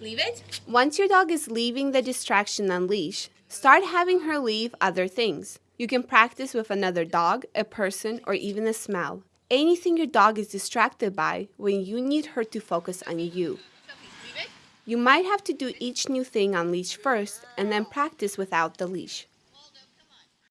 Leave it. Once your dog is leaving the distraction on leash, start having her leave other things. You can practice with another dog, a person, or even a smell. Anything your dog is distracted by when you need her to focus on you. You might have to do each new thing on leash first and then practice without the leash.